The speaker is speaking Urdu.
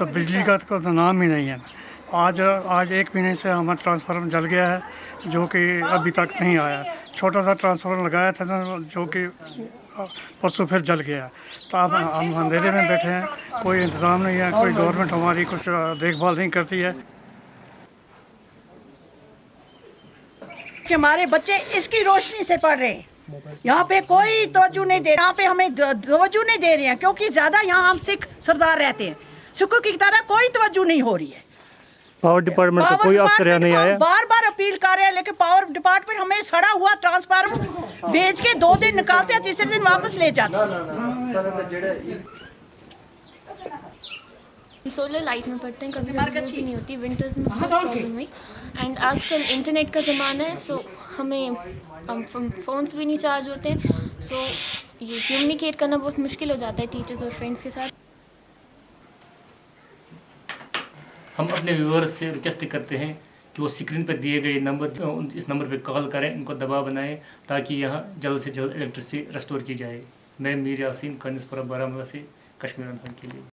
تو بجلی کا تو نام ہی نہیں ہے۔ آج آج ایک مہینے سے ہمارا ٹرانسفارم جل گیا ہے، جو کہ ابھی تک نہیں آیا۔ چھوٹا سا ٹرانسفارم لگایا تھا نا، جو کہ پرسوں پھر جل گیا۔ تو اب ہم اندھیرے میں بیٹھے ہیں، کوئی انتظام نہیں ہے، کوئی گورنمنٹ ہماری کچھ دیکھ بھال نہیں کرتی ہے۔ کہ ہمارے بچے اس کی روشنی سے پڑھ رہے ہیں۔ یہاں پہ کوئی توجہ نہیں دے یہاں پہ ہمیں توجہ نہیں دے رہے ہیں، کیونکہ زیادہ یہاں ہم سکھ سردار رہتے ہیں۔ سکو کی طرح کوئی توجہ نہیں ہو رہی ہے۔ پاور ڈپارٹمنٹ کا کوئی افسر نہیں آیا۔ بار بار اپیل کر رہے ہیں لیکن پاور ڈپارٹمنٹ ہمیں سڑا ہوا ٹرانسفارمر بیچ کے دو دن نکالتے ہیں تیسرے دن واپس لے جاتے ہیں۔ سولر لائٹ میں پڑھتے ہیں کبھی بارش نہیں ہوتی ونٹرز میں ہاں، بہت پرابلم ہوئی۔ اینڈ آج کل انٹرنیٹ کا زمانہ ہے سو ہمیں فونس بھی نہیں چارج ہوتے ہیں سو یہ کمیونیکیٹ کرنا بہت مشکل ہو جاتا ہے ٹیچرز اور فرینڈس کے ساتھ۔ ہم اپنے ویورز سے ریکویسٹ کرتے ہیں کہ وہ اسکرین پر دیے گئے نمبر اس نمبر پہ کال کریں، ان کو دبا بنائیں تاکہ یہاں جلد سے جلد الیکٹرسٹی ریسٹور کی جائے۔ میں میر یاسین کا نسپرہ بارہ مولہ سے کشمیر کے لیے۔